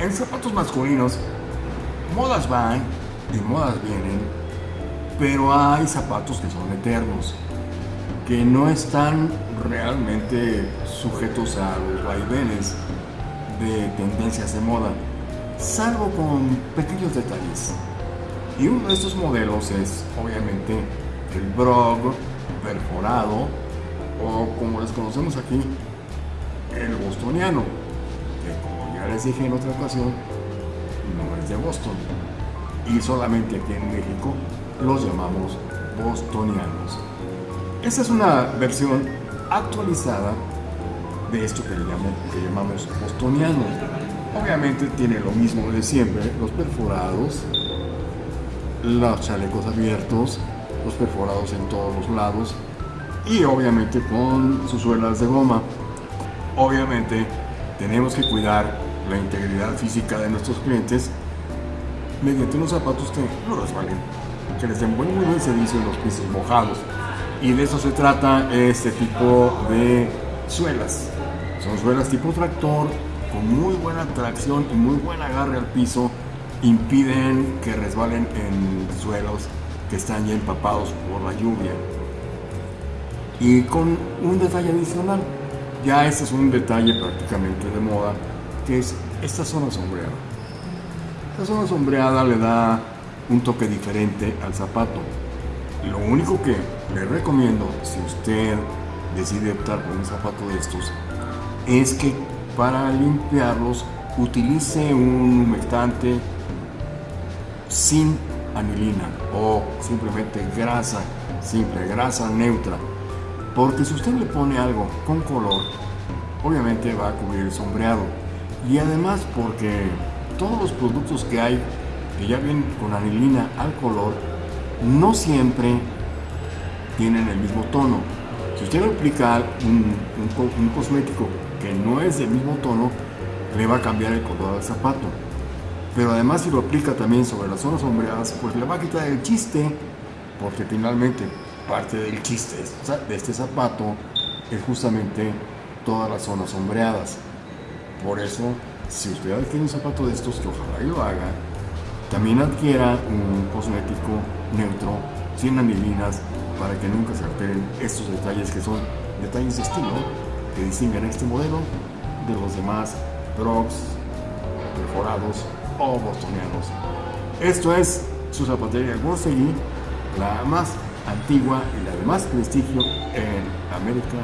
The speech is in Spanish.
En zapatos masculinos, modas van y modas vienen, pero hay zapatos que son eternos, que no están realmente sujetos a los vaivenes de tendencias de moda, salvo con pequeños detalles. Y uno de estos modelos es obviamente el Brog perforado o como les conocemos aquí, el bostoniano, les dije en otra ocasión, no es de Boston. Y solamente aquí en México los llamamos bostonianos. Esta es una versión actualizada de esto que, llamamos, que llamamos bostoniano. Obviamente tiene lo mismo de siempre, los perforados, los chalecos abiertos, los perforados en todos los lados y obviamente con sus suelas de goma. Obviamente tenemos que cuidar la integridad física de nuestros clientes mediante unos zapatos que no resbalen, que les den buen, muy buen servicio en los pisos mojados. Y de eso se trata este tipo de suelas. Son suelas tipo tractor, con muy buena tracción y muy buen agarre al piso, impiden que resbalen en suelos que están ya empapados por la lluvia. Y con un detalle adicional, ya este es un detalle prácticamente de moda, es esta zona sombreada. Esta zona sombreada le da un toque diferente al zapato. Lo único que le recomiendo, si usted decide optar por un zapato de estos, es que para limpiarlos utilice un humectante sin anilina o simplemente grasa simple, grasa neutra. Porque si usted le pone algo con color, obviamente va a cubrir el sombreado. Y además porque todos los productos que hay que ya vienen con anilina al color, no siempre tienen el mismo tono. Si usted aplica un, un, un cosmético que no es del mismo tono, le va a cambiar el color del zapato. Pero además si lo aplica también sobre las zonas sombreadas, pues le va a quitar el chiste, porque finalmente parte del chiste de este zapato es justamente todas las zonas sombreadas. Por eso, si usted adquiere un zapato de estos, que ojalá y lo haga, también adquiera un cosmético neutro, sin anilinas, para que nunca se alteren estos detalles que son detalles de estilo que distinguen este modelo de los demás Brogs perforados o bostonianos. Esto es su zapatería Borsegui, la más antigua y la de más prestigio en América